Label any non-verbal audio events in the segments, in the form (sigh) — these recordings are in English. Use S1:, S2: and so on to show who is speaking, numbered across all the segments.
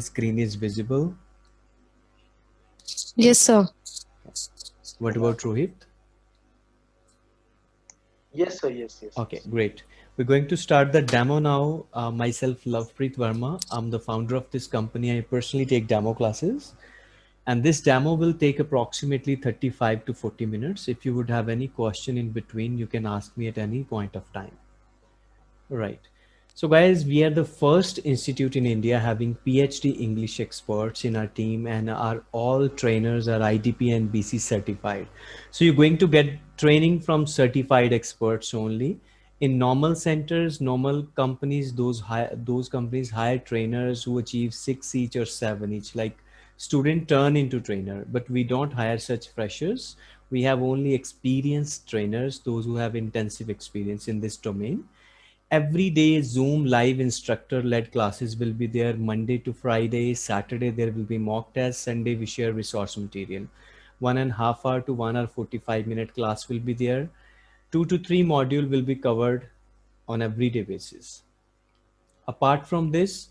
S1: screen is visible?
S2: Yes, sir.
S1: What about Rohit?
S3: Yes, sir. Yes, yes.
S1: Okay, great. We're going to start the demo now. Uh, myself, Lovepreet Verma. I'm the founder of this company. I personally take demo classes. And this demo will take approximately 35 to 40 minutes. If you would have any question in between, you can ask me at any point of time. All right. So guys, we are the first institute in India having PhD English experts in our team and our all trainers are IDP and BC certified. So you're going to get training from certified experts only. In normal centers, normal companies, those those companies hire trainers who achieve six each or seven each, like student turn into trainer, but we don't hire such freshers. We have only experienced trainers, those who have intensive experience in this domain every day zoom live instructor led classes will be there monday to friday saturday there will be mock tests sunday we share resource material. One and a half hour to one hour 45 minute class will be there. Two to three module will be covered on everyday basis. Apart from this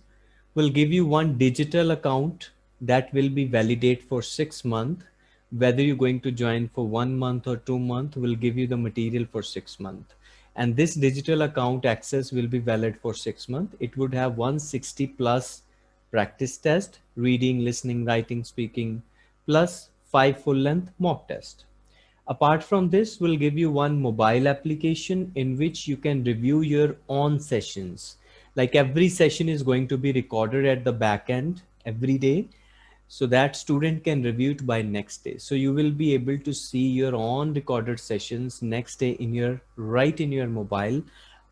S1: we'll give you one digital account that will be validate for six months whether you're going to join for one month or two month we'll give you the material for six months and this digital account access will be valid for six months. It would have 160 plus practice test, reading, listening, writing, speaking, plus five full length mock test. Apart from this, we'll give you one mobile application in which you can review your own sessions. Like every session is going to be recorded at the back end every day so that student can review it by next day. So you will be able to see your own recorded sessions next day in your right in your mobile.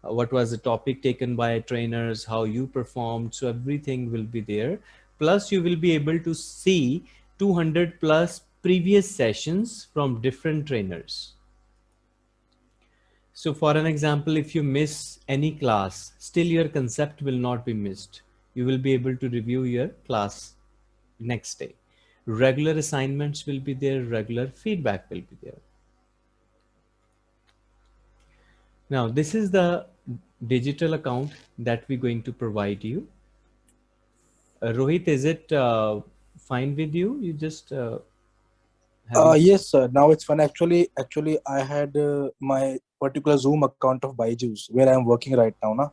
S1: Uh, what was the topic taken by trainers how you performed so everything will be there. Plus you will be able to see 200 plus previous sessions from different trainers. So for an example if you miss any class still your concept will not be missed. You will be able to review your class next day. Regular assignments will be there, regular feedback will be there. Now, this is the digital account that we're going to provide you. Uh, Rohit, is it uh, fine with you? You just uh,
S4: uh yes sir now it's fun actually actually i had uh, my particular zoom account of byju's where i'm working right now na?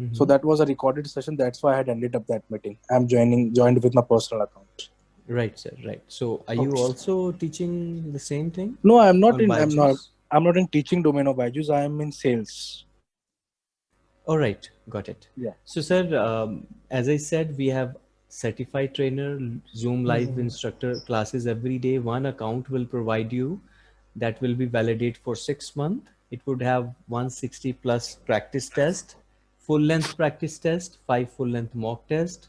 S4: Mm -hmm. So that was a recorded session. That's why I had ended up that meeting. I'm joining joined with my personal account.
S1: Right, sir. Right. So are okay. you also teaching the same thing?
S4: No, I'm not in. I'm not. I'm not in teaching domain of Byju's. I am in sales.
S1: All right, got it.
S4: Yeah.
S1: So, sir, um, as I said, we have certified trainer, Zoom live mm -hmm. instructor classes every day. One account will provide you that will be validated for six months. It would have 160 plus practice test full length practice test, five full length mock test,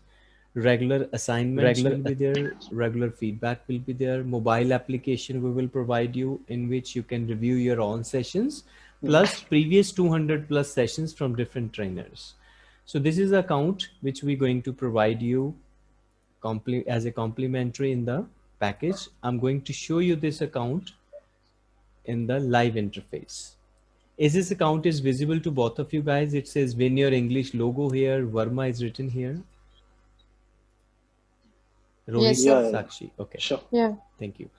S1: regular assignments regular will be there, regular feedback will be there, mobile application we will provide you in which you can review your own sessions, hmm. plus previous 200 plus sessions from different trainers. So this is account which we're going to provide you as a complimentary in the package. I'm going to show you this account in the live interface. Is this account is visible to both of you guys? It says Win Your English logo here. Verma is written here.
S2: Rohit yes, yeah,
S1: Sakshi. Okay.
S3: Sure.
S2: Yeah.
S1: Thank you.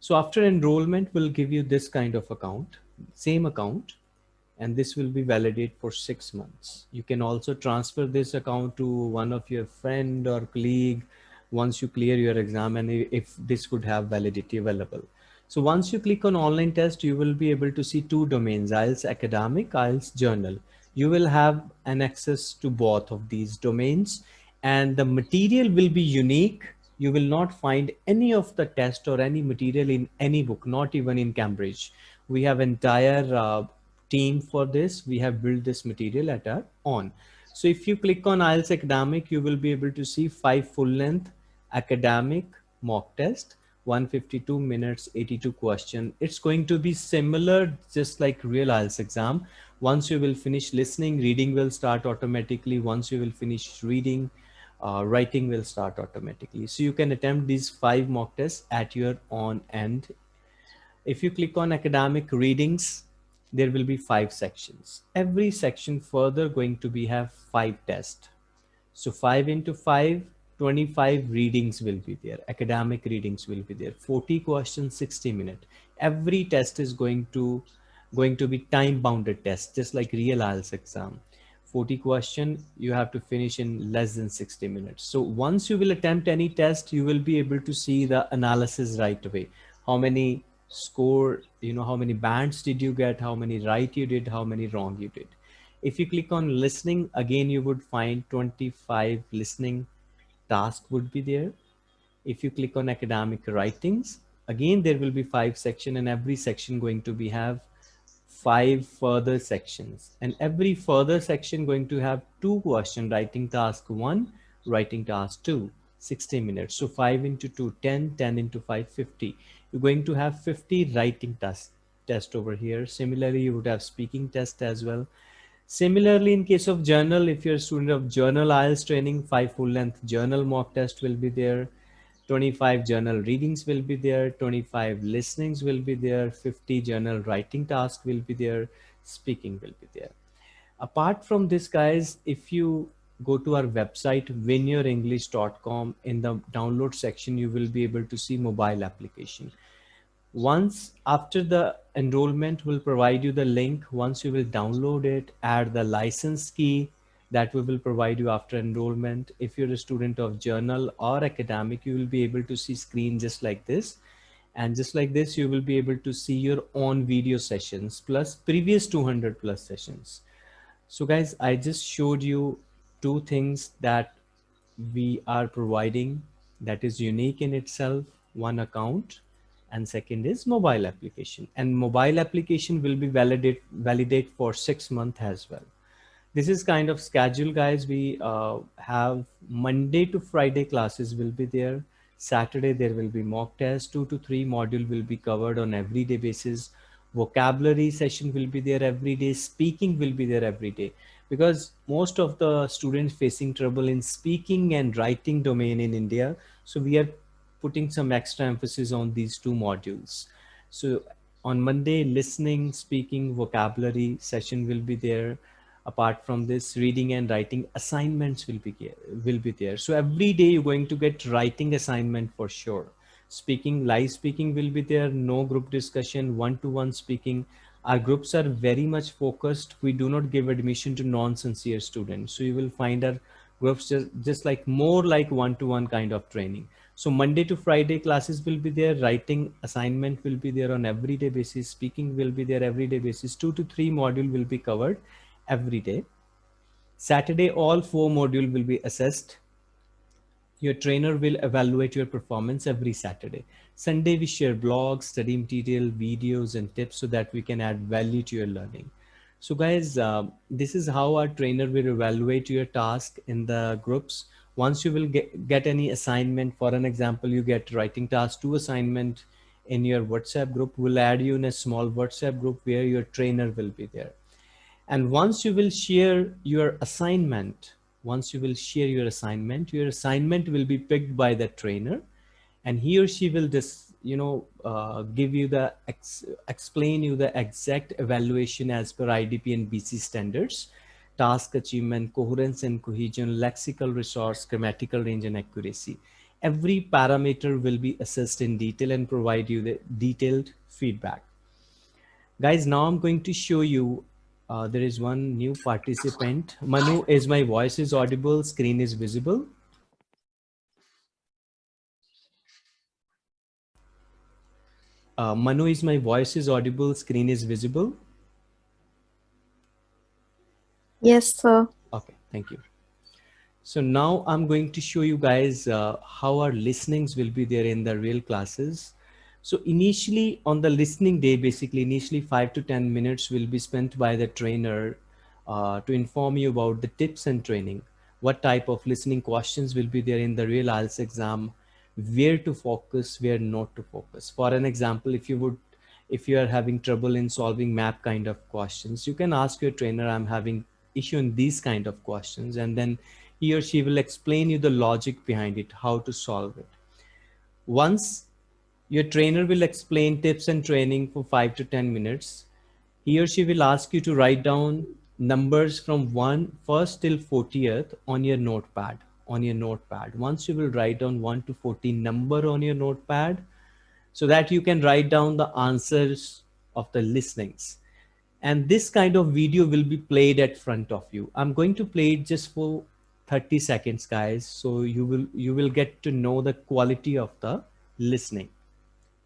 S1: So after enrollment, we'll give you this kind of account, same account, and this will be validated for six months. You can also transfer this account to one of your friend or colleague once you clear your exam and if this could have validity available. So once you click on online test, you will be able to see two domains, IELTS academic, IELTS general. You will have an access to both of these domains and the material will be unique. You will not find any of the test or any material in any book, not even in Cambridge. We have entire uh, team for this. We have built this material at our own. So if you click on IELTS academic, you will be able to see five full length academic mock test 152 minutes 82 question. It's going to be similar just like real IELTS exam. Once you will finish listening reading will start automatically. Once you will finish reading uh, writing will start automatically. So you can attempt these five mock tests at your own end. If you click on academic readings there will be five sections. Every section further going to be have five tests. So five into five 25 readings will be there academic readings will be there 40 questions 60 minutes every test is going to going to be time bounded test just like real IELTS exam. 40 question you have to finish in less than 60 minutes. So once you will attempt any test you will be able to see the analysis right away. How many score you know how many bands did you get how many right you did how many wrong you did. If you click on listening again you would find 25 listening task would be there. If you click on academic writings again there will be five section and every section going to be have five further sections. And every further section going to have two question writing task one writing task two 60 minutes. So 5 into 2 10 10 into 5 50 you're going to have 50 writing test test over here. Similarly you would have speaking test as well similarly in case of general if you're a student of general IELTS training five full length general mock test will be there 25 general readings will be there 25 listenings will be there 50 general writing task will be there speaking will be there. Apart from this guys if you go to our website winyourenglish.com in the download section you will be able to see mobile application once after the enrollment will provide you the link once you will download it add the license key that we will provide you after enrollment. If you're a student of general or academic you will be able to see screen just like this. And just like this you will be able to see your own video sessions plus previous 200 plus sessions. So guys i just showed you two things that we are providing that is unique in itself. One account and second is mobile application. And mobile application will be validate validate for six months as well. This is kind of schedule guys. We uh, have monday to friday classes will be there. Saturday there will be mock test. Two to three module will be covered on everyday basis. Vocabulary session will be there every day. Speaking will be there every day. Because most of the students facing trouble in speaking and writing domain in india so we are putting some extra emphasis on these two modules. So on Monday, listening, speaking, vocabulary session will be there. Apart from this, reading and writing assignments will be, will be there. So every day you're going to get writing assignment for sure. Speaking, live speaking will be there. No group discussion, one-to-one -one speaking. Our groups are very much focused. We do not give admission to non-sincere students. So you will find our groups just, just like more like one-to-one -one kind of training. So Monday to Friday classes will be there. Writing assignment will be there on everyday basis. Speaking will be there everyday basis. Two to three module will be covered every day. Saturday, all four module will be assessed. Your trainer will evaluate your performance every Saturday. Sunday, we share blogs, study material, videos, and tips so that we can add value to your learning. So guys, uh, this is how our trainer will evaluate your task in the groups once you will get, get any assignment, for an example, you get writing task two assignment in your WhatsApp group, we'll add you in a small WhatsApp group where your trainer will be there. And once you will share your assignment, once you will share your assignment, your assignment will be picked by the trainer and he or she will just, you know, uh, give you the, ex explain you the exact evaluation as per IDP and BC standards task achievement, coherence and cohesion, lexical resource, grammatical range and accuracy. Every parameter will be assessed in detail and provide you the detailed feedback. Guys, now I'm going to show you, uh, there is one new participant. Manu, is my voice is audible, screen is visible? Uh, Manu, is my voice is audible, screen is visible?
S2: Yes, sir.
S1: Okay, thank you. So now I'm going to show you guys uh, how our listenings will be there in the real classes. So initially on the listening day, basically initially five to 10 minutes will be spent by the trainer uh, to inform you about the tips and training, what type of listening questions will be there in the real IELTS exam, where to focus, where not to focus. For an example, if you would, if you are having trouble in solving map kind of questions, you can ask your trainer, I'm having issue in these kind of questions and then he or she will explain you the logic behind it how to solve it once your trainer will explain tips and training for five to ten minutes he or she will ask you to write down numbers from one first till 40th on your notepad on your notepad. Once you will write down 1 to 14 number on your notepad so that you can write down the answers of the listenings. And this kind of video will be played at front of you. I'm going to play it just for 30 seconds, guys. So you will, you will get to know the quality of the listening.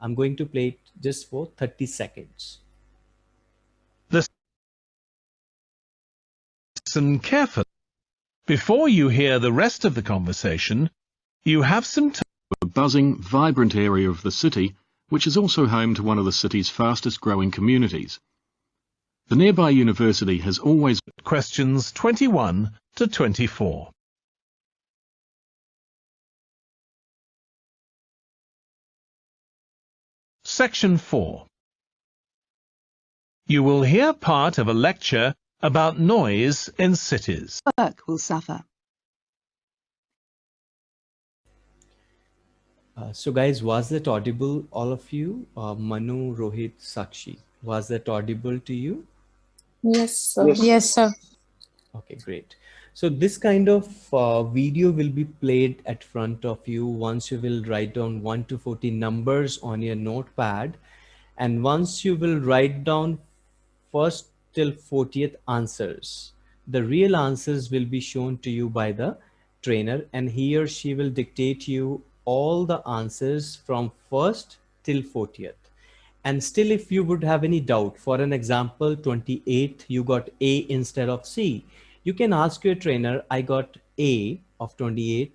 S1: I'm going to play it just for 30 seconds.
S5: Listen carefully. Before you hear the rest of the conversation, you have some time.
S6: A buzzing, vibrant area of the city, which is also home to one of the city's fastest growing communities. The nearby university has always
S5: questions 21 to 24. Section 4 You will hear part of a lecture about noise in cities.
S7: Work will suffer.
S1: Uh, so guys, was that audible, all of you? Uh, Manu, Rohit, Sakshi, was that audible to you?
S2: Yes, sir.
S3: Yes.
S2: Yes, sir.
S1: Okay, great. So this kind of uh, video will be played at front of you once you will write down 1 to 40 numbers on your notepad. And once you will write down first till 40th answers. The real answers will be shown to you by the trainer and he or she will dictate you all the answers from first till 40th. And still, if you would have any doubt, for an example, 28, you got A instead of C, you can ask your trainer, I got A of 28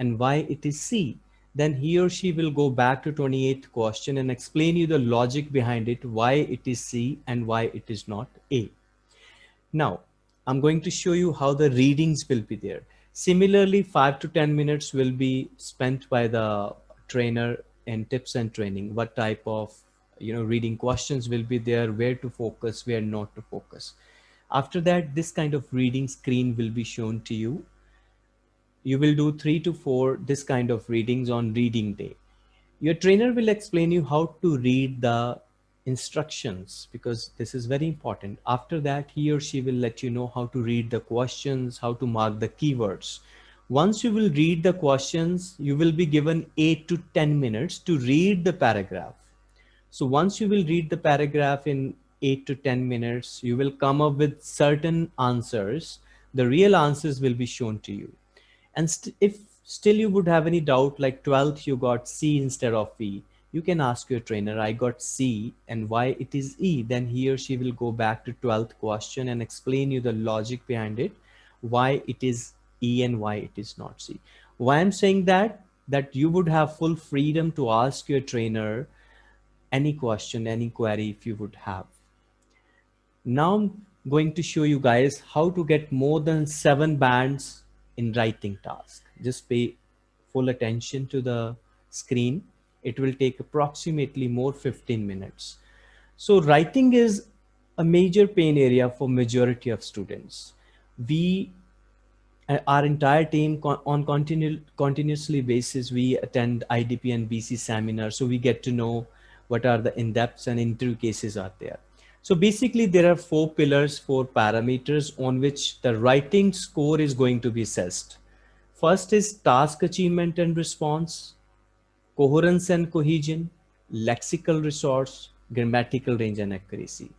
S1: and why it is C. Then he or she will go back to 28th question and explain you the logic behind it, why it is C and why it is not A. Now, I'm going to show you how the readings will be there. Similarly, five to 10 minutes will be spent by the trainer in tips and training. What type of you know, reading questions will be there, where to focus, where not to focus. After that, this kind of reading screen will be shown to you. You will do three to four this kind of readings on reading day. Your trainer will explain you how to read the instructions because this is very important. After that, he or she will let you know how to read the questions, how to mark the keywords. Once you will read the questions, you will be given eight to 10 minutes to read the paragraph. So once you will read the paragraph in eight to 10 minutes, you will come up with certain answers. The real answers will be shown to you. And st if still you would have any doubt, like 12th, you got C instead of E, you can ask your trainer, I got C and why it is E. Then he or she will go back to 12th question and explain you the logic behind it, why it is E and why it is not C. Why I'm saying that, that you would have full freedom to ask your trainer any question, any query if you would have. Now I'm going to show you guys how to get more than seven bands in writing task. Just pay full attention to the screen it will take approximately more 15 minutes. So writing is a major pain area for majority of students. We, uh, our entire team on continu continuously basis, we attend IDP and BC seminars. So we get to know what are the in-depths and interview cases are there. So basically there are four pillars, four parameters on which the writing score is going to be assessed. First is task achievement and response coherence and cohesion, lexical resource, grammatical range and accuracy.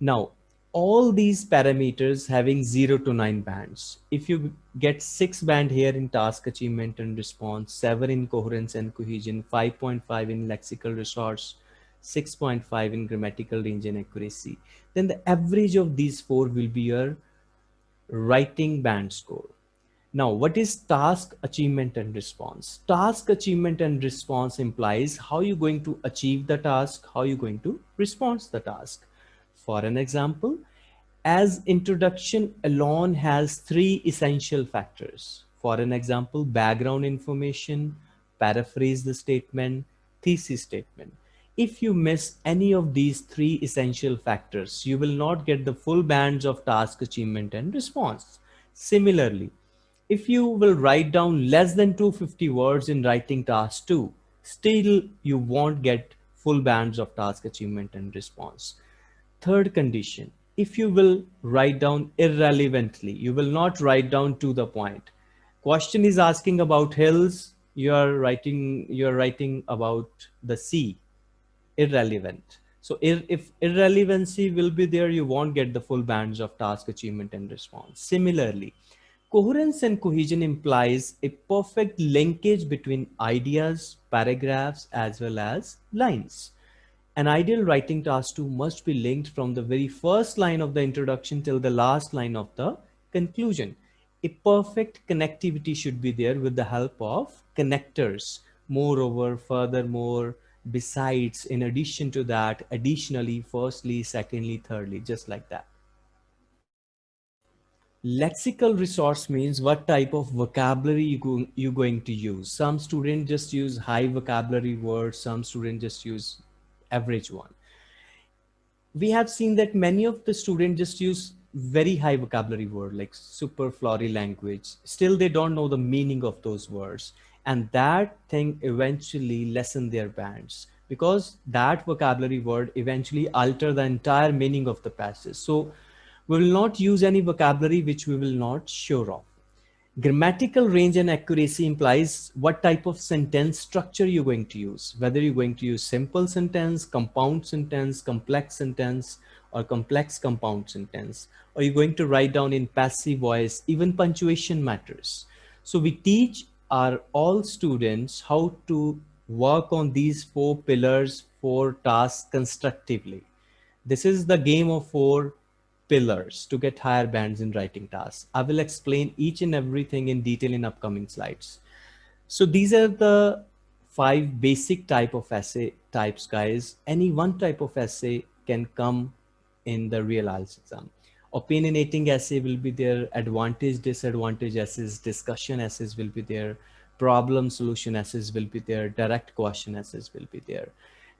S1: Now, all these parameters having 0 to 9 bands. If you get 6 band here in task achievement and response, 7 in coherence and cohesion, 5.5 in lexical resource, 6.5 in grammatical range and accuracy, then the average of these four will be your writing band score. Now, what is task achievement and response? Task achievement and response implies how you're going to achieve the task, how you're going to respond the task. For an example, as introduction alone has three essential factors. For an example, background information, paraphrase the statement, thesis statement. If you miss any of these three essential factors, you will not get the full bands of task achievement and response. Similarly, if you will write down less than 250 words in writing task two, still you won't get full bands of task achievement and response. Third condition, if you will write down irrelevantly, you will not write down to the point. question is asking about hills, you're writing, you're writing about the sea, irrelevant. So if irrelevancy will be there, you won't get the full bands of task achievement and response. Similarly, coherence and cohesion implies a perfect linkage between ideas, paragraphs, as well as lines. An ideal writing task 2 must be linked from the very first line of the introduction till the last line of the conclusion. A perfect connectivity should be there with the help of connectors. Moreover, furthermore, besides, in addition to that, additionally, firstly, secondly, thirdly, just like that. Lexical resource means what type of vocabulary you go, you're going to use. Some students just use high vocabulary words. Some students just use average one. We have seen that many of the students just use very high vocabulary word like super flowery language. Still, they don't know the meaning of those words. And that thing eventually lessen their bands because that vocabulary word eventually alter the entire meaning of the passage. So we will not use any vocabulary which we will not sure of. Grammatical range and accuracy implies what type of sentence structure you're going to use, whether you're going to use simple sentence, compound sentence, complex sentence, or complex compound sentence, or you're going to write down in passive voice, even punctuation matters. So we teach our all students how to work on these four pillars, four tasks constructively. This is the game of four pillars to get higher bands in writing tasks. I will explain each and everything in detail in upcoming slides. So these are the five basic type of essay types, guys. Any one type of essay can come in the real IELTS exam. Opinionating essay will be there, advantage, disadvantage essays, discussion essays will be there, problem solution essays will be there, direct question essays will be there.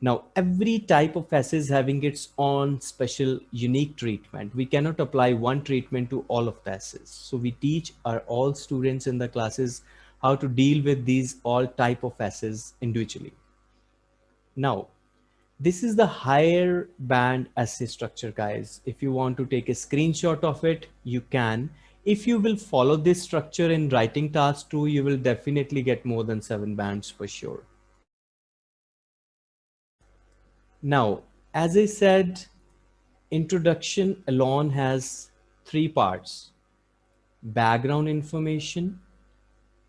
S1: Now, every type of essay is having its own special unique treatment. We cannot apply one treatment to all of the essays. So we teach our all students in the classes how to deal with these all type of essays individually. Now, this is the higher band essay structure, guys. If you want to take a screenshot of it, you can. If you will follow this structure in writing task two, you will definitely get more than seven bands for sure. Now, as I said, introduction alone has three parts, background information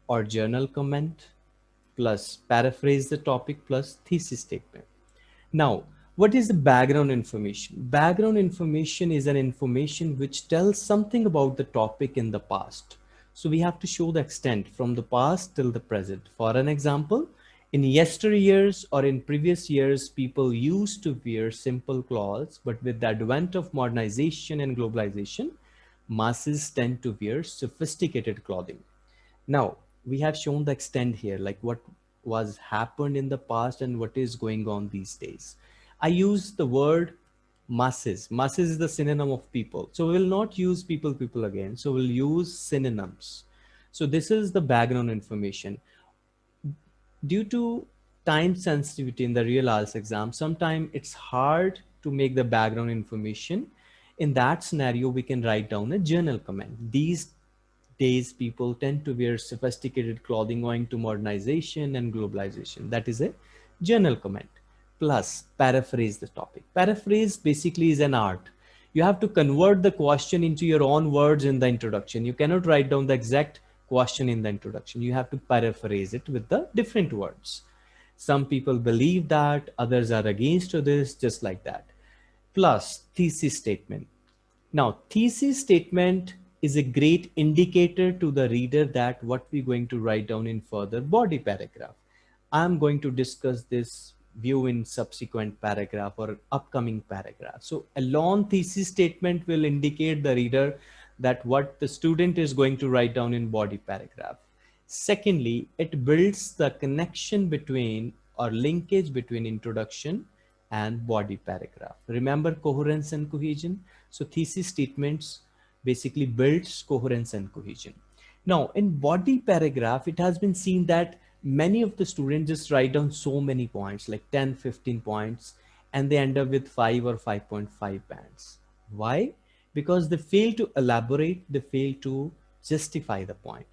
S1: or general comment, plus paraphrase the topic plus thesis statement. Now, what is the background information? Background information is an information which tells something about the topic in the past. So we have to show the extent from the past till the present. For an example, in yesteryears or in previous years, people used to wear simple clothes, but with the advent of modernization and globalization, masses tend to wear sophisticated clothing. Now, we have shown the extent here, like what was happened in the past and what is going on these days. I use the word masses. Masses is the synonym of people. So we will not use people, people again. So we'll use synonyms. So this is the background information due to time sensitivity in the real IELTS exam, sometimes it's hard to make the background information. In that scenario, we can write down a general comment. These days, people tend to wear sophisticated clothing owing to modernization and globalization. That is a general comment. Plus, paraphrase the topic. Paraphrase basically is an art. You have to convert the question into your own words in the introduction. You cannot write down the exact question in the introduction. You have to paraphrase it with the different words. Some people believe that, others are against this, just like that. Plus thesis statement. Now, thesis statement is a great indicator to the reader that what we're going to write down in further body paragraph. I'm going to discuss this view in subsequent paragraph or upcoming paragraph. So a long thesis statement will indicate the reader that what the student is going to write down in body paragraph. Secondly, it builds the connection between or linkage between introduction and body paragraph. Remember coherence and cohesion. So thesis statements basically builds coherence and cohesion. Now in body paragraph, it has been seen that many of the students just write down so many points like 10, 15 points, and they end up with five or 5.5 bands. Why? because they fail to elaborate, they fail to justify the point.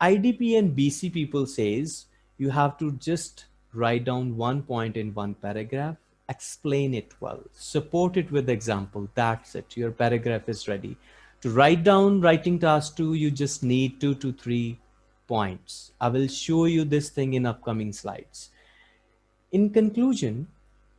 S1: IDP and BC people says you have to just write down one point in one paragraph, explain it well, support it with example. That's it. Your paragraph is ready. To write down writing task two, you just need two to three points. I will show you this thing in upcoming slides. In conclusion,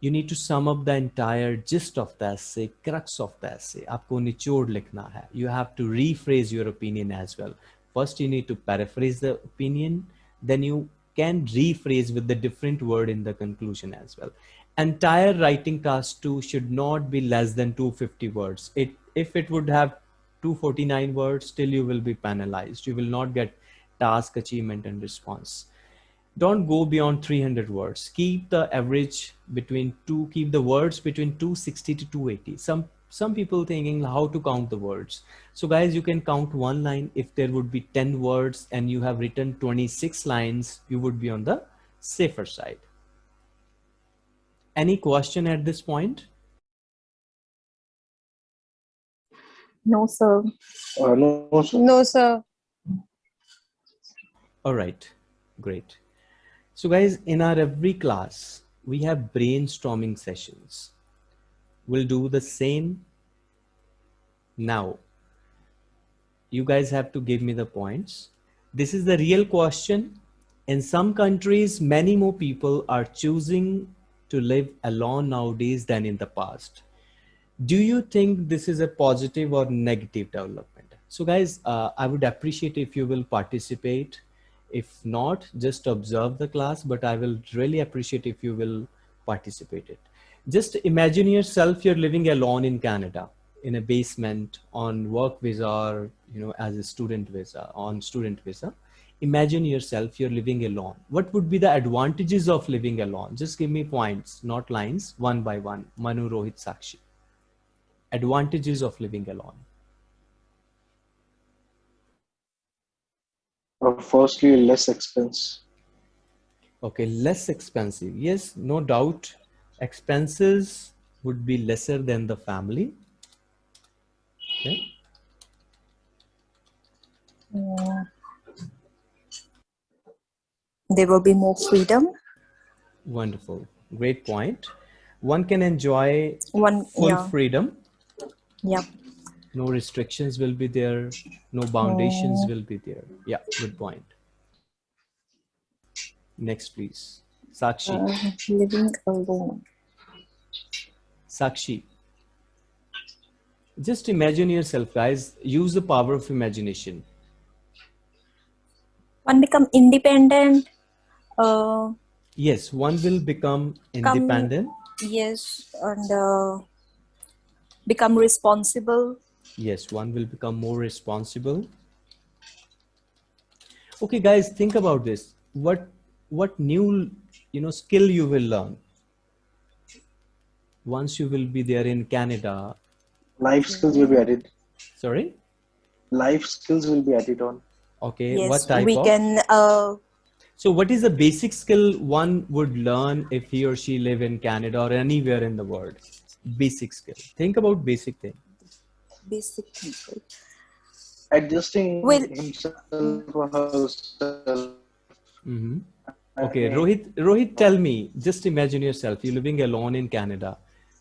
S1: you need to sum up the entire gist of the essay, crux of the essay. आपको निचोड़ लिखना है. You have to rephrase your opinion as well. First, you need to paraphrase the opinion. Then you can rephrase with the different word in the conclusion as well. Entire writing task two should not be less than 250 words. It if it would have 249 words, still you will be penalized. You will not get task achievement and response. Don't go beyond 300 words. Keep the average between two keep the words between 260 to 280 some some people thinking how to count the words. So guys you can count one line. If there would be 10 words and you have written 26 lines you would be on the safer side. Any question at this point
S2: No, sir.
S3: Uh, no, sir.
S7: No, sir.
S1: all right great so guys, in our every class, we have brainstorming sessions. We'll do the same now. You guys have to give me the points. This is the real question. In some countries, many more people are choosing to live alone nowadays than in the past. Do you think this is a positive or negative development? So guys, uh, I would appreciate if you will participate if not, just observe the class, but I will really appreciate if you will participate it. Just imagine yourself, you're living alone in Canada in a basement on work visa or, you know, as a student visa, on student visa. Imagine yourself, you're living alone. What would be the advantages of living alone? Just give me points, not lines, one by one. Manu, Rohit, Sakshi. Advantages of living alone.
S3: Uh, firstly, less expense.
S1: Okay, less expensive. Yes, no doubt. Expenses would be lesser than the family. Okay.
S2: Mm. There will be more freedom.
S1: Wonderful. Great point. One can enjoy
S2: One,
S1: full
S2: yeah,
S1: freedom.
S2: Yeah.
S1: No restrictions will be there. No foundations will be there. Yeah, good point. Next, please. Sakshi.
S2: Uh, living alone.
S1: Sakshi. Just imagine yourself, guys. Use the power of imagination.
S2: One become independent. Uh,
S1: Yes, one will become
S2: Come-
S1: independent.
S2: yes, and uh, become responsible.
S1: Yes, one will become more responsible. Okay, guys, think about this. What what new you know skill you will learn once you will be there in Canada?
S3: Life skills will be added.
S1: Sorry.
S3: Life skills will be added on.
S1: Okay.
S2: yes,
S1: what type
S2: we
S1: of?
S2: can. Uh,
S1: So, what is the basic skill one would learn if he or she live in Canada or anywhere in the world? Basic skill. Think about basic thing.
S2: basic people.
S3: Adjusting
S2: Well-
S3: himself or herself.
S1: hmm Okay, Rohit. Rohit, tell me. Just imagine yourself. You're living alone in Canada.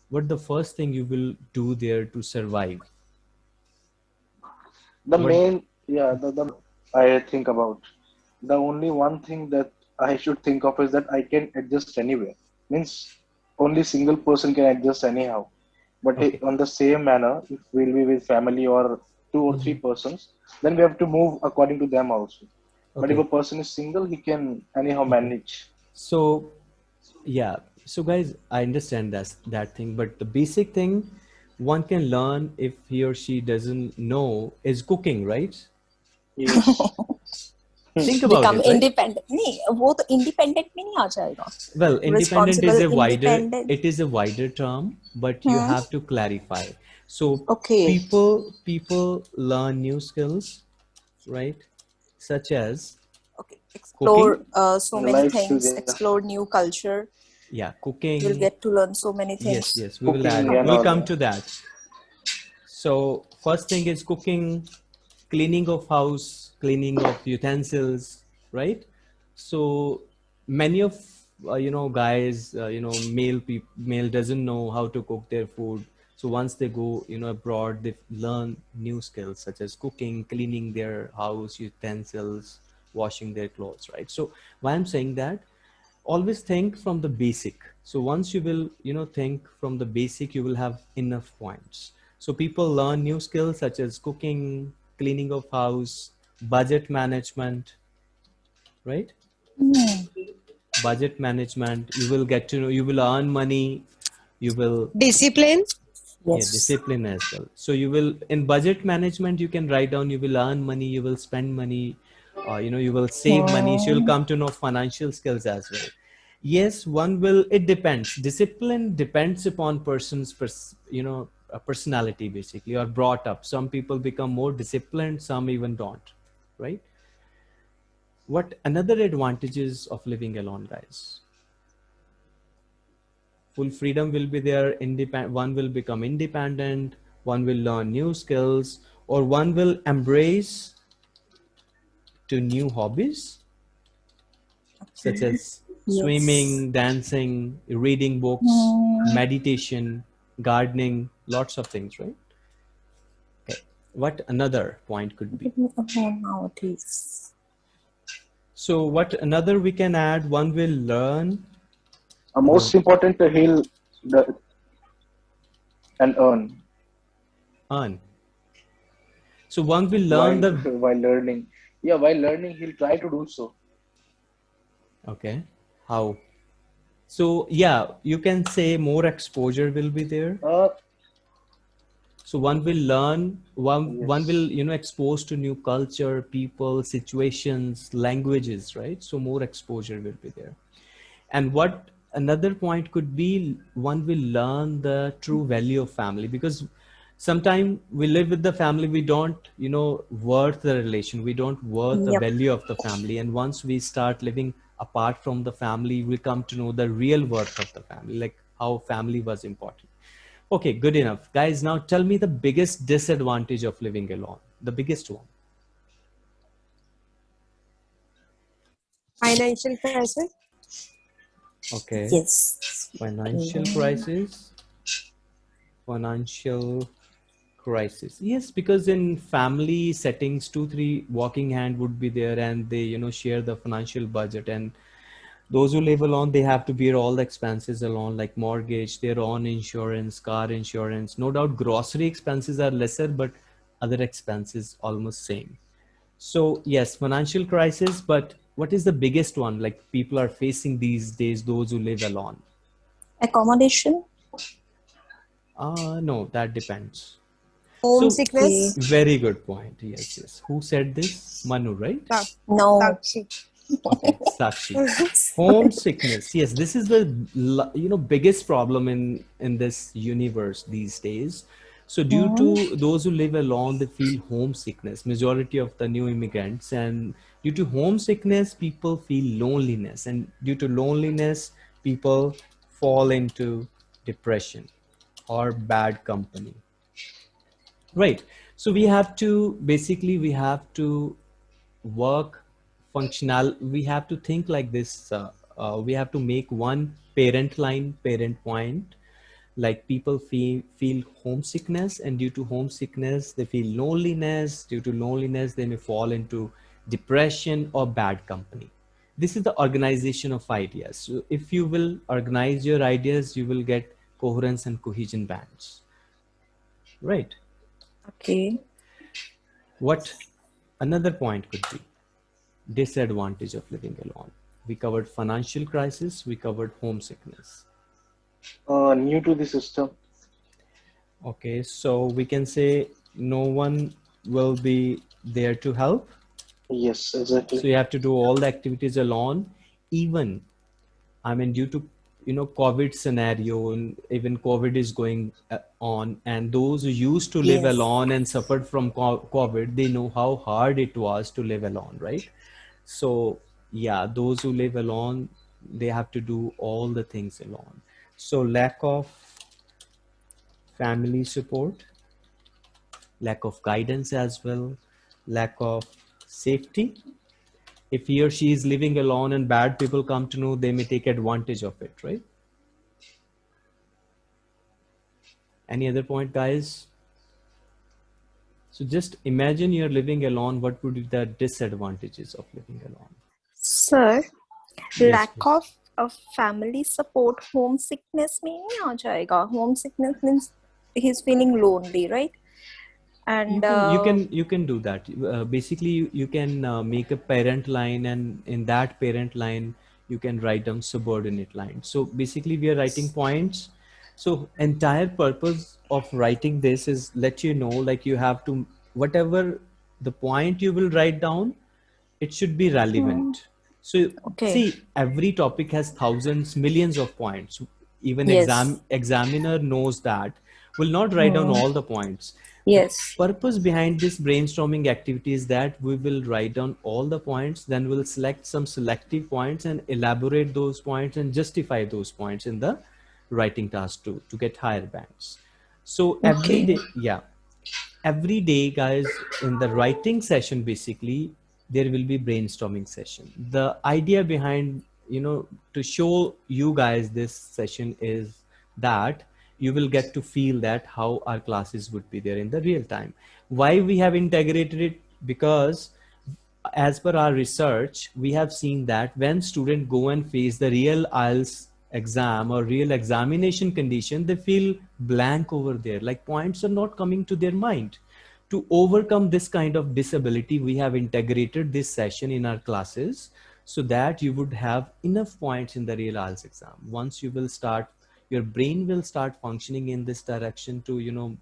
S1: What the first thing you will do there to survive?
S3: The
S1: What-
S3: main, yeah, the, the I think about. The only one thing that I should think of is that I can adjust anywhere. Means only single person can adjust anyhow. But
S1: Okay.
S3: on the same manner, if we'll be with family or two or three hmm. persons, then we have to move according to them also. But if a person is single, he can anyhow hmm. manage.
S1: So, yeah. So, guys, I understand that that thing, but the basic thing one can learn if he or she doesn't know is cooking, right? (laughs)
S3: Yes
S1: Think about
S2: become
S1: it. Right?
S2: independent. नहीं वो तो independent में नहीं आ जाएगा.
S1: Well, independent is a
S2: Responsible,
S1: wider.
S2: independent.
S1: It is a wider term, but you
S2: Hmm.
S1: have to clarify. So,
S2: Okay.
S1: people people learn new skills, right? Such as
S2: Okay. Explore
S1: Cooking?
S2: uh, so many
S3: Life skills,
S2: things.
S3: yeah.
S2: Explore new culture.
S1: yeah, cooking.
S2: You'll get to learn so many things.
S1: Yes, yes, we will
S3: Cooking
S1: add.
S3: and
S1: We'll
S3: all
S1: come
S3: that.
S1: to that. So first thing is cooking. cleaning of house, cleaning of utensils, right? So many of uh, you know guys, uh, you know male people, male doesn't know how to cook their food. So once they go you know abroad, they learn new skills such as cooking, cleaning their house, utensils, washing their clothes, right? So why I'm saying that, always think from the basic. So once you will you know think from the basic, you will have enough points. So people learn new skills such as cooking, cleaning of house, budget management, right?
S2: Hmm.
S1: Budget management, you will get to know, you will earn money, you will
S7: Discipline.
S1: yeah,
S2: Yes.
S1: discipline as well. So you will, in budget management, you can write down, you will earn money, you will spend money, uh, you know, you will save money. So you'll come to know financial skills as well. Yes, one will, it depends. Discipline depends upon person's, pers- you know, personality basically or brought up. Some people become more disciplined, some even don't, right? What another advantages of living alone, guys? full freedom will be there independent one will become independent one will learn new skills or one will embrace to new hobbies such as (laughs)
S2: Yes.
S1: swimming dancing reading books
S2: Mm.
S1: meditation gardening lots of things right okay what another point could be
S2: nowadays.
S1: so what another we can add one will learn
S3: Uh, most important, uh, he'll the, and earn
S1: earn so one will learn
S3: while,
S1: the (laughs)
S3: while learning. Yeah, while learning, he'll try to do so.
S1: Okay. How? So yeah, you can say more exposure will be there.
S3: Uh,
S1: So one will learn, one one will you know expose to new culture, people, situations, languages, right? So more exposure will be there. And what another point could be, one will learn the true value of family because sometimes we live with the family, we don't you know worth the relation, we don't worth the value of the family. And once we start living apart from the family, we come to know the real worth of the family, like how family was important. Okay, good enough. Guys, now tell me the biggest disadvantage of living alone. The biggest one.
S7: Financial crisis.
S1: Okay.
S2: Yes.
S1: Financial
S2: Okay.
S1: crisis. Financial crisis. Yes, because in family settings, two, three walking hand would be there and they, you know, share the financial budget. And those who live alone, they have to bear all the expenses alone, like mortgage, their own insurance, car insurance. No doubt grocery expenses are lesser, but other expenses almost same. So yes, financial crisis, but what is the biggest one like people are facing these days, those who live alone?
S2: Accommodation.
S1: Uh, no, that depends.
S7: Homesickness.
S1: Very good point. Yes, yes. Who said this? Manu, right?
S2: No.
S7: Sakshi.
S1: Sakshi. Homesickness. Yes, this is the you know biggest problem in in this universe these days. So due to those who live alone, they feel homesickness. Majority of the new immigrants, and due to homesickness, people feel loneliness, and due to loneliness, people fall into depression or bad company. Right. So we have to basically we have to work functional. We have to think like this. Uh, uh, we have to make one parent line, parent point. Like people feel feel homesickness, and due to homesickness, they feel loneliness. Due to loneliness, they may fall into depression or bad company. This is the organization of ideas. So if you will organize your ideas, you will get coherence and cohesion bands. Right.
S2: Okay.
S1: What another point could be disadvantage of living alone. We covered financial crisis, we covered homesickness.
S3: uh, new to the system.
S1: Okay, so we can say no one will be there to help.
S3: Yes, exactly.
S1: So you have to do all the activities alone. Even, I mean, due to you know COVID scenario and even COVID is going uh, on, and those who used to live
S2: Yes.
S1: alone and suffered from COVID, they know how hard it was to live alone, right? So yeah, those who live alone, they have to do all the things alone. So lack of family support, lack of guidance as well, lack of safety. If he or she is living alone and bad people come to know, they may take advantage of it, right? Any other point, guys? So just imagine you're living alone. What would be the disadvantages of living alone?
S2: Sir,
S1: yes,
S2: lack of of family support, homesickness mein. Homesickness means he's feeling lonely, right? And
S1: you can
S2: uh, you
S1: can, you can, do that. Uh, basically, you, you can uh, make a parent line, and in that parent line, you can write down subordinate line. So basically, we are writing points. So entire purpose of writing this is let you know like you have to whatever the point you will write down it should be relevant hmm. so
S2: Okay.
S1: see every topic has thousands millions of points even
S2: Yes.
S1: exam examiner knows that will not write down hmm. all the points
S2: yes.
S1: purpose behind this brainstorming activity is that we will write down all the points then we'll select some selective points and elaborate those points and justify those points in the writing task to to get higher bands so every
S2: Okay.
S1: day yeah. Every day guys in the writing session basically there will be brainstorming session. The idea behind you know to show you guys this session is that you will get to feel that how our classes would be there in the real time. Why we have integrated it? Because as per our research we have seen that when students go and face the real IELTS exam or real examination condition they feel blank over there. Like points are not coming to their mind. To overcome this kind of disability we have integrated this session in our classes so that you would have enough points in the real IELTS exam. Once you will start your brain will start functioning in this direction to you know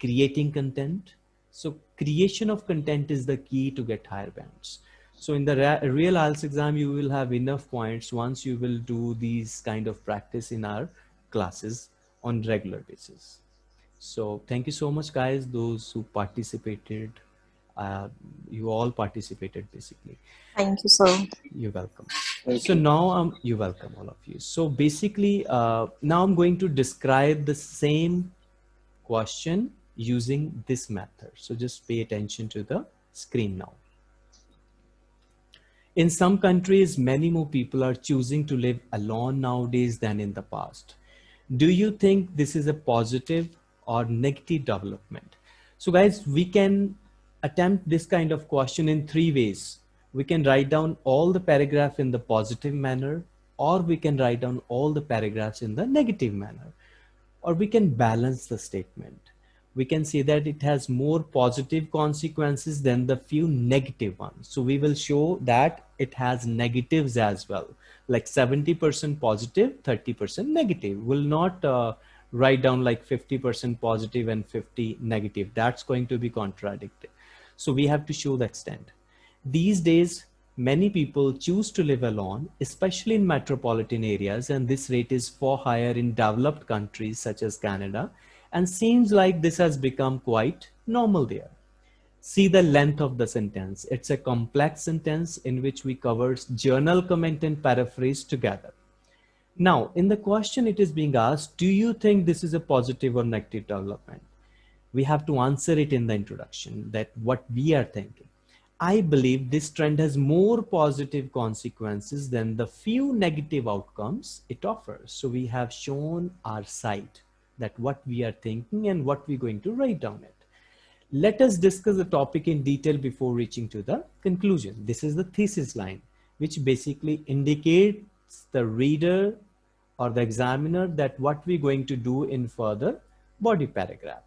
S1: creating content. So creation of content is the key to get higher bands so in the real IELTS exam you will have enough points once you will do these kind of practice in our classes on regular basis. So thank you so much guys those who participated uh, you all participated basically.
S2: Thank you, sir.
S1: you're welcome.
S3: Thank
S1: so
S3: you.
S1: now um, you're welcome all of you. So basically uh, now i'm going to describe the same question using this method. So just pay attention to the screen now in some countries many more people are choosing to live alone nowadays than in the past. Do you think this is a positive or negative development? So guys we can attempt this kind of question in three ways. We can write down all the paragraph in the positive manner or we can write down all the paragraphs in the negative manner. Or we can balance the statement we can say that it has more positive consequences than the few negative ones. So we will show that it has negatives as well. Like 70% positive 30% negative. We'll not uh, write down like 50% positive and 50 negative. That's going to be contradicted. So we have to show the extent. These days, many people choose to live alone, especially in metropolitan areas, and this rate is far higher in developed countries such as Canada, and seems like this has become quite normal there. See the length of the sentence. It's a complex sentence in which we cover general comment and paraphrase together. Now, in the question it is being asked, do you think this is a positive or negative development? We have to answer it in the introduction that what we are thinking. I believe this trend has more positive consequences than the few negative outcomes it offers. So we have shown our side that what we are thinking and what we're going to write down it. Let us discuss the topic in detail before reaching to the conclusion. This is the thesis line, which basically indicates the reader or the examiner that what we're going to do in further body paragraph.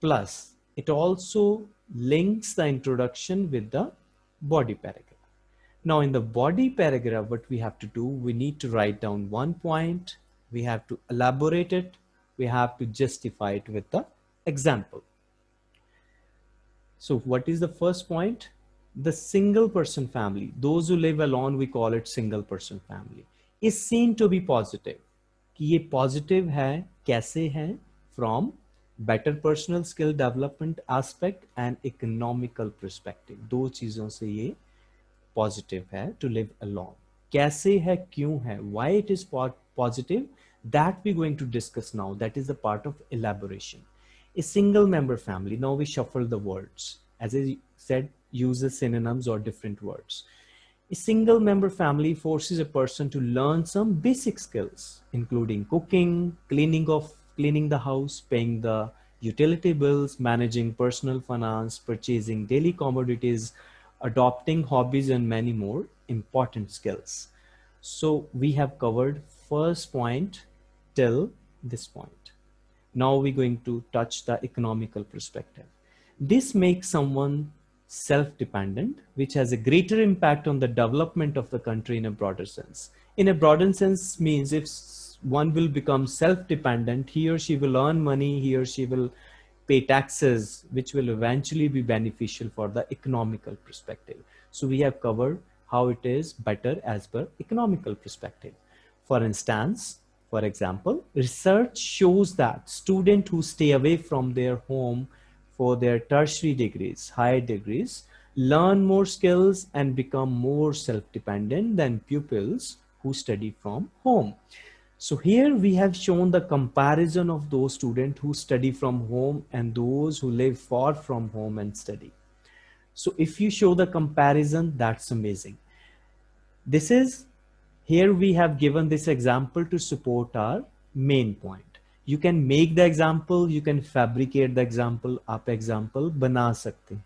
S1: Plus, it also links the introduction with the body paragraph. Now in the body paragraph, what we have to do, we need to write down one point, we have to elaborate it, we have to justify it with the example. So what is the first point? The single person family, those who live alone, we call it single person family, is seen to be positive. कि ये positive है, कैसे है? From better personal skill development aspect and economical perspective. दो चीजों से ये positive है to live alone. कैसे है, क्यों है? Why it is positive? That we're going to discuss now. That is a part of elaboration. A single member family. Now we shuffle the words. As I said, uses synonyms or different words. A single member family forces a person to learn some basic skills, including cooking, cleaning of cleaning the house, paying the utility bills, managing personal finance, purchasing daily commodities, adopting hobbies, and many more important skills. So we have covered first point till this point. Now we're going to touch the economical perspective. This makes someone self-dependent, which has a greater impact on the development of the country in a broader sense. In a broader sense means if one will become self-dependent, he or she will earn money, he or she will pay taxes, which will eventually be beneficial for the economical perspective. So we have covered how it is better as per economical perspective. For instance, for example, research shows that students who stay away from their home for their tertiary degrees, higher degrees, learn more skills and become more self-dependent than pupils who study from home. So here we have shown the comparison of those students who study from home and those who live far from home and study. So if you show the comparison, that's amazing. This is, here we have given this example to support our main point. You can make the example, you can fabricate the example, up example, bana sakte.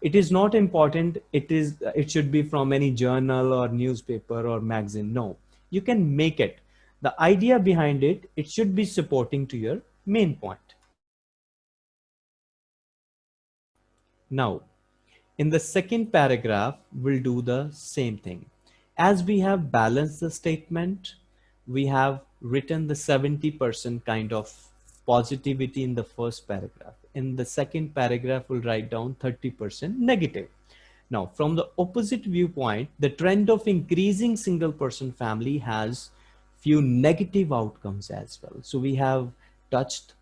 S1: It is not important, it is, it should be from any journal or newspaper or magazine. No, you can make it the idea behind it, it should be supporting to your main point. Now, in the second paragraph, we'll do the same thing As we have balanced the statement, we have written the 70% kind of positivity in the first paragraph. In the second paragraph, we'll write down 30% negative. Now, from the opposite viewpoint, the trend of increasing single person family has few negative outcomes as well. So we have touched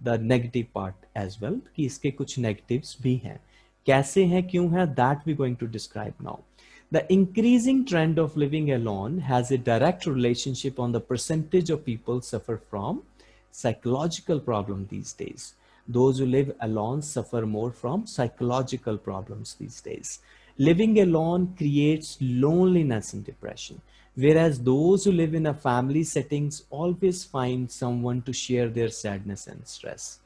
S1: the negative part as well कि इसके कुछ negatives भी हैं कैसे हैं क्यों हैं that we're going to describe now. The increasing trend of living alone has a direct relationship on the percentage of people suffer from psychological problem these days. Those who live alone suffer more from psychological problems these days. Living alone creates loneliness and depression. Whereas those who live in a family settings always find someone to share their sadness and stress.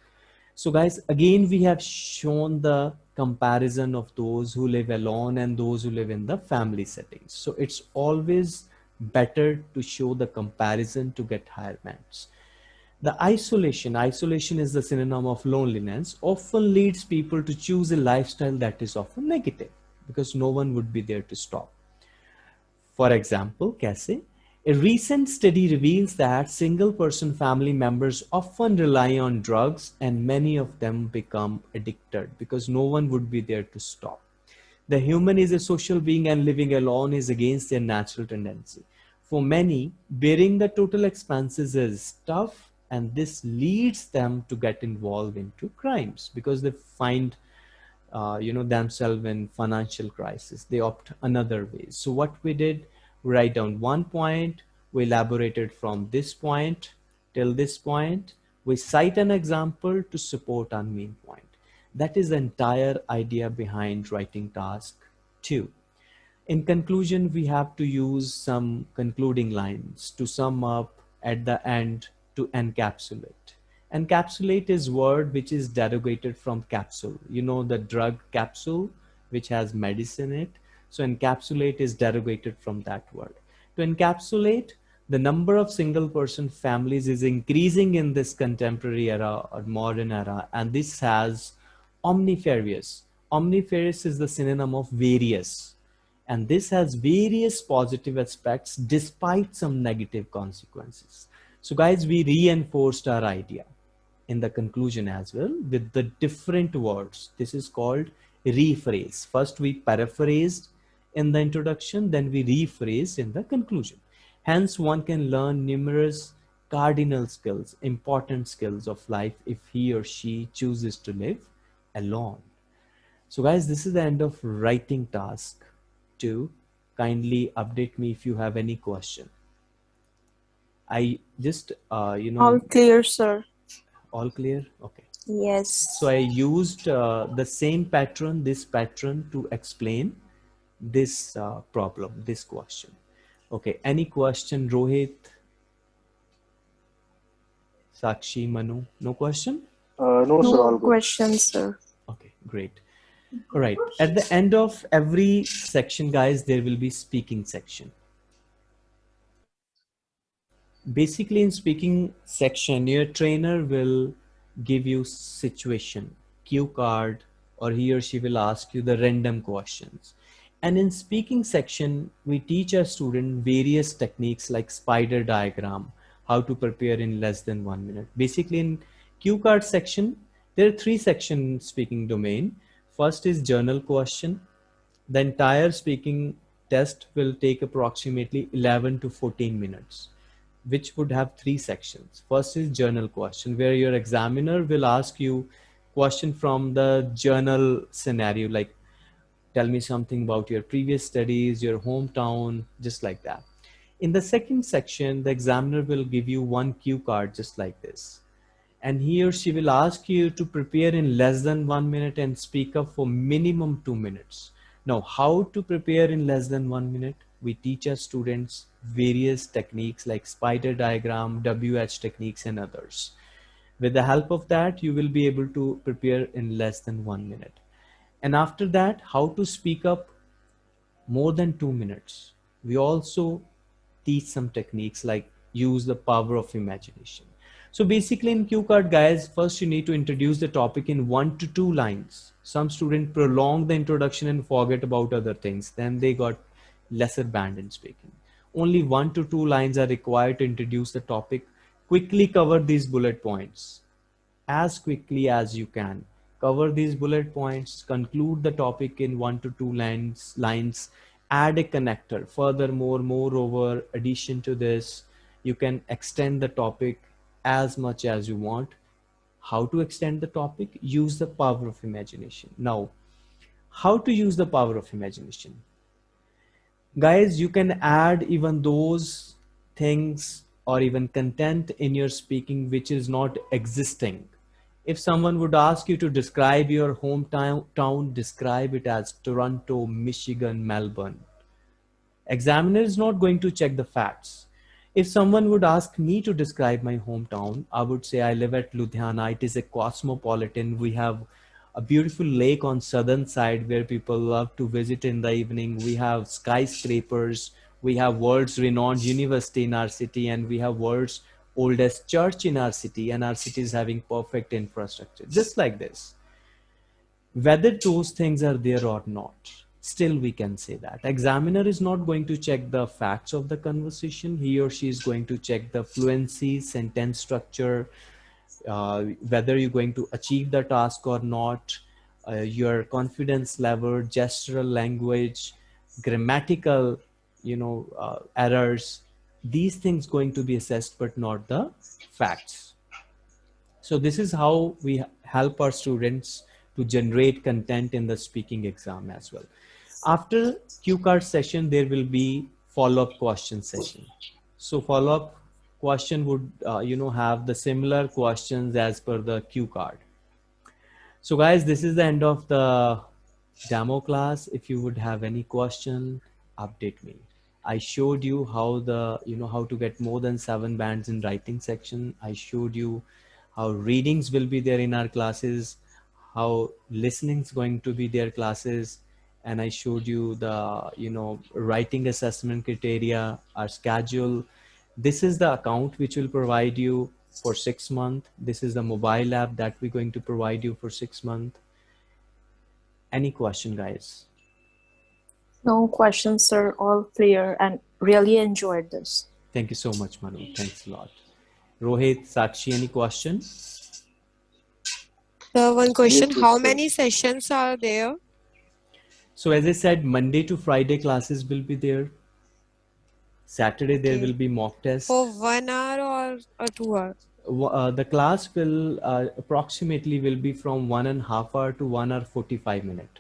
S1: So guys, again, we have shown the comparison of those who live alone and those who live in the family settings. So it's always better to show the comparison to get higher marks. The isolation, isolation is the synonym of loneliness, often leads people to choose a lifestyle that is often negative because no one would be there to stop. For example, कैसे? A recent study reveals that single person family members often rely on drugs and many of them become addicted because no one would be there to stop. The human is a social being and living alone is against their natural tendency. For many, bearing the total expenses is tough and this leads them to get involved into crimes because they find uh, you know, themselves in financial crisis. They opt another way. So what we did, write down one point, we elaborated from this point till this point. We cite an example to support our main point. That is the entire idea behind writing task two. In conclusion, we have to use some concluding lines to sum up at the end to encapsulate. Encapsulate is word which is derogated from capsule. You know the drug capsule which has medicine in it. So encapsulate is derogated from that word. To encapsulate, the number of single person families is increasing in this contemporary era or modern era. And this has omnifarious. Omnifarious is the synonym of various. And this has various positive aspects despite some negative consequences. So guys, we reinforced our idea in the conclusion as well with the different words. This is called rephrase. First we paraphrased in the introduction, then we rephrase in the conclusion. Hence one can learn numerous cardinal skills, important skills of life if he or she chooses to live alone. So guys, this is the end of writing task two. Kindly update me if you have any question. I just, uh, you know.
S2: All clear, sir.
S1: All clear? Okay.
S2: Yes.
S1: So I used uh, the same pattern, this pattern to explain this uh, problem, this question. Okay, any question, Rohit? Sakshi, Manu, no question?
S3: Uh, no, sir, all
S2: No
S3: good.
S2: questions, sir.
S1: Okay, great. All right. At the end of every section, guys, there will be speaking section. Basically, in speaking section, your trainer will give you situation, cue card, or he or she will ask you the random questions. And in speaking section, we teach our student various techniques like spider diagram, how to prepare in less than one minute. Basically, in cue card section, there are three sections speaking domain. First is general question. The entire speaking test will take approximately 11 to 14 minutes, which would have three sections. First is general question, where your examiner will ask you question from the general scenario, like tell me something about your previous studies, your hometown, just like that. In the second section, the examiner will give you one cue card just like this. And he or she will ask you to prepare in less than one minute and speak up for minimum two minutes. Now, how to prepare in less than one minute? We teach our students various techniques like spider diagram, WH techniques and others. With the help of that, you will be able to prepare in less than one minute. And after that, how to speak up more than two minutes. We also teach some techniques like use the power of imagination. So basically in cue card guys, first you need to introduce the topic in one to two lines. Some student prolong the introduction and forget about other things. Then they got lesser band in speaking. Only one to two lines are required to introduce the topic. Quickly cover these bullet points as quickly as you can. Cover these bullet points, conclude the topic in one to two lines, lines, add a connector. Furthermore, moreover, addition to this, you can extend the topic as much as you want. How to extend the topic? Use the power of imagination. Now, how to use the power of imagination? Guys, you can add even those things or even content in your speaking which is not existing. If someone would ask you to describe your hometown, town, describe it as Toronto, Michigan, Melbourne. Examiner is not going to check the facts if someone would ask me to describe my hometown, I would say I live at Ludhiana. It is a cosmopolitan. We have a beautiful lake on southern side where people love to visit in the evening. We have skyscrapers. We have world's renowned university in our city and we have world's oldest church in our city and our city is having perfect infrastructure, just like this. Whether those things are there or not, still we can say that. Examiner is not going to check the facts of the conversation. He or she is going to check the fluency sentence structure uh, whether you're going to achieve the task or not uh, your confidence level gestural language grammatical you know uh, errors these things going to be assessed but not the facts so this is how we help our students to generate content in the speaking exam as well after cue card session, there will be follow-up question session. So follow-up question would, uh, you know, have the similar questions as per the cue card. So guys, this is the end of the demo class. If you would have any question, update me. I showed you how the, you know, how to get more than seven bands in writing section. I showed you how readings will be there in our classes, how listening is going to be their classes, and I showed you the, you know, writing assessment criteria, our schedule. This is the account which will provide you for six months. This is the mobile app that we're going to provide you for six months. Any question, guys?
S2: No questions, sir. All clear and really enjoyed this.
S1: Thank you so much, Manu. Thanks a lot. Rohit, Sakshi, any questions?
S7: So one question, how many sessions are there?
S1: So as I said, Monday to Friday classes will be there. Saturday there
S7: Okay.
S1: will be mock tests.
S7: For one hour or, or two hour?
S1: Uh, the class will uh, approximately will be from one and a half hour to one hour 45 minute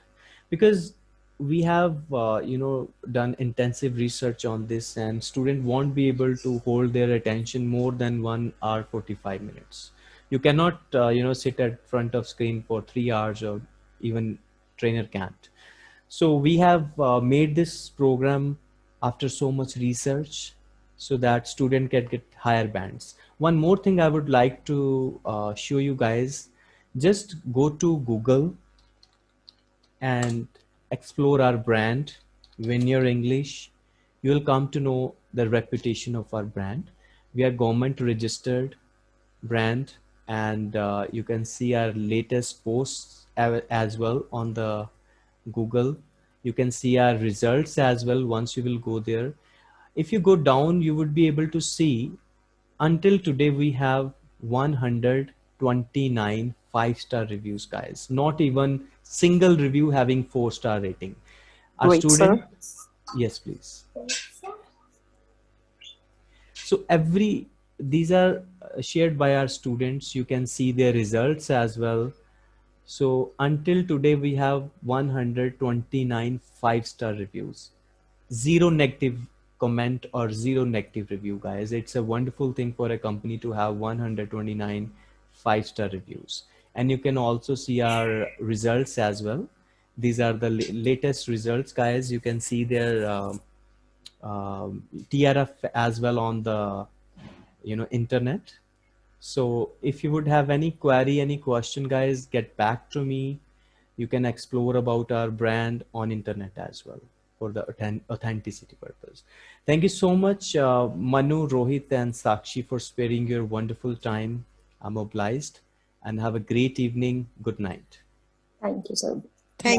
S1: because we have uh, you know done intensive research on this and student won't be able to hold their attention more than one hour 45 minutes. You cannot uh, you know sit at front of screen for three hours or even trainer can't. So we have uh, made this program after so much research so that student can get higher bands. One more thing i would like to uh, show you guys just go to google and explore our brand Win Your English, you will come to know the reputation of our brand. We are government registered brand and uh, you can see our latest posts as well on the Google. You can see our results as well once you will go there. If you go down, you would be able to see until today we have 129 five-star reviews, guys. Not even single review having four-star rating. Our
S2: Wait,
S1: student,
S2: sir.
S1: yes, please. So every, these are uh, shared by our students. You can see their results as well. So until today, we have 129 five-star reviews, zero negative comment or zero negative review, guys. It's a wonderful thing for a company to have 129 five-star reviews. And you can also see our results as well. These are the latest results, guys. You can see their um, um, TRF as well on the, you know, internet. So if you would have any query, any question, guys, get back to me. You can explore about our brand on internet as well for the authenticity purpose. Thank you so much, uh, Manu, Rohit, and Sakshi for sparing your wonderful time. I'm obliged and have a great evening. Good night.
S2: Thank you, sir.